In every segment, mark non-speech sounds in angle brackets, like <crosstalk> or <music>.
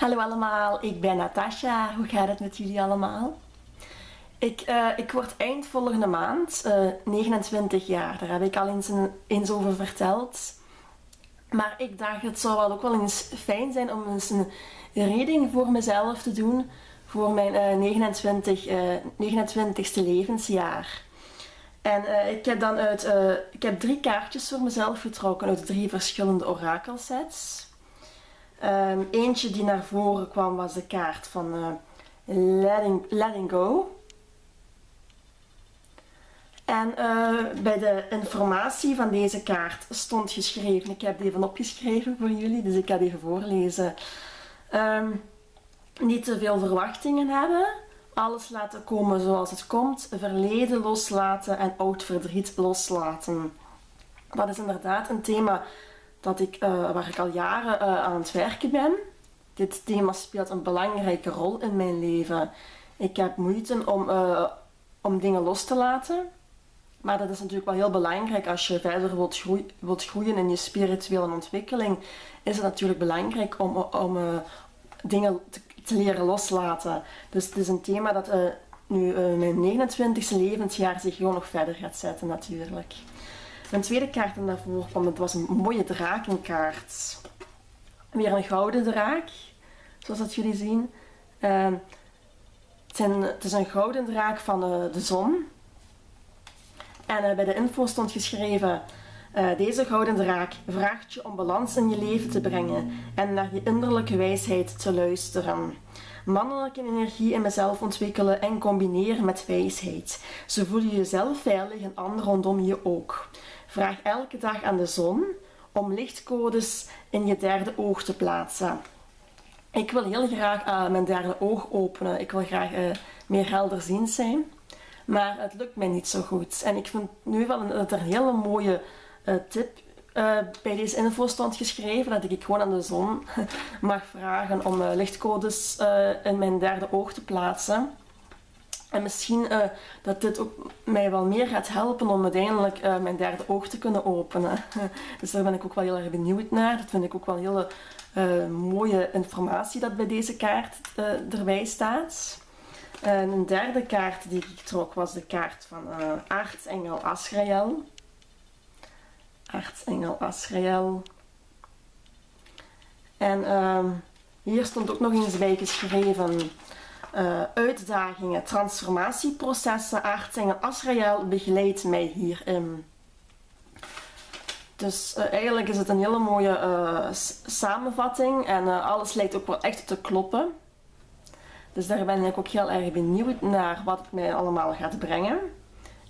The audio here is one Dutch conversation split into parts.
Hallo allemaal, ik ben Natasha. Hoe gaat het met jullie allemaal? Ik, uh, ik word eind volgende maand uh, eh, 29 jaar. Daar heb ik al eens, een, eens over verteld. Maar ik dacht, het zou wel ook wel eens fijn zijn om eens een reading voor mezelf te doen voor mijn uh, 29, 29ste levensjaar. En ik heb dan uit, ik heb drie kaartjes voor mezelf getrokken uit drie verschillende orakelsets. Um, eentje die naar voren kwam was de kaart van letting, letting Go. En uh, bij de informatie van deze kaart stond geschreven, ik heb die even opgeschreven voor jullie, dus ik ga die even voorlezen. Um, niet te veel verwachtingen hebben, alles laten komen zoals het komt, verleden loslaten en oud verdriet loslaten. Dat is inderdaad een thema dat ik, uh, waar ik al jaren uh, aan het werken ben. Dit thema speelt een belangrijke rol in mijn leven. Ik heb moeite om, uh, om dingen los te laten. Maar dat is natuurlijk wel heel belangrijk als je verder wilt, groeien, wilt groeien in je spirituele ontwikkeling. Is het natuurlijk belangrijk om, om dingen te, te, leren loslaten. Dus het is een thema dat nu mijn 29e levensjaar zich gewoon nog verder gaat zetten natuurlijk. Mijn tweede kaart die daarvoor kwam, het was een mooie drakenkaart. Weer een gouden draak, zoals dat jullie zien. Uh, het, zijn, is een gouden draak van uh, de zon. En uh, bij de info stond geschreven... Uh, deze gouden draak vraagt je om balans in je leven te brengen en naar je innerlijke wijsheid te luisteren. Mannelijke energie in mezelf ontwikkelen en combineren met wijsheid. Zo voel je jezelf veilig en anderen rondom je ook. Vraag elke dag aan de zon om lichtcodes in je derde oog te plaatsen. Ik wil heel graag uh, mijn derde oog openen. Ik wil graag uh, meer helderziend zijn. Maar het lukt mij niet zo goed. En ik vind nu wel dat er een hele mooie uh, tip bij deze info stond geschreven. Dat ik gewoon aan de zon <laughs> mag vragen om lichtcodes in mijn derde oog te plaatsen. En misschien uh, dat dit ook mij wel meer gaat helpen om uiteindelijk uh, mijn derde oog te kunnen openen. <laughs> dus daar ben ik ook wel heel erg benieuwd naar. Dat vind ik ook wel hele uh, mooie informatie dat bij deze kaart erbij staat. En een derde kaart die ik trok was de kaart van aartsengel Asrael. Aartsengel Asrael. En ehm, hier stond ook nog eens bij geschreven uh, uitdagingen, transformatieprocessen, aardsengel Asrael begeleidt mij hierin. Dus uh, eigenlijk is het een hele mooie uh, samenvatting en alles lijkt ook wel echt te kloppen. Dus daar ben ik ook heel erg benieuwd naar wat het mij allemaal gaat brengen.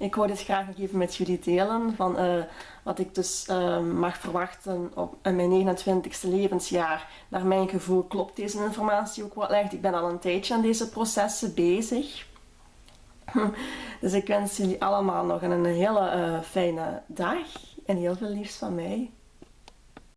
Ik wou dit graag nog even met jullie delen van uh, wat ik dus uh, mag verwachten op in mijn 29ste levensjaar. Naar mijn gevoel klopt deze informatie ook wel echt. Ik ben al een tijdje aan deze processen bezig. <laughs> dus ik wens jullie allemaal nog een hele uh, fijne dag en heel veel liefs van mij.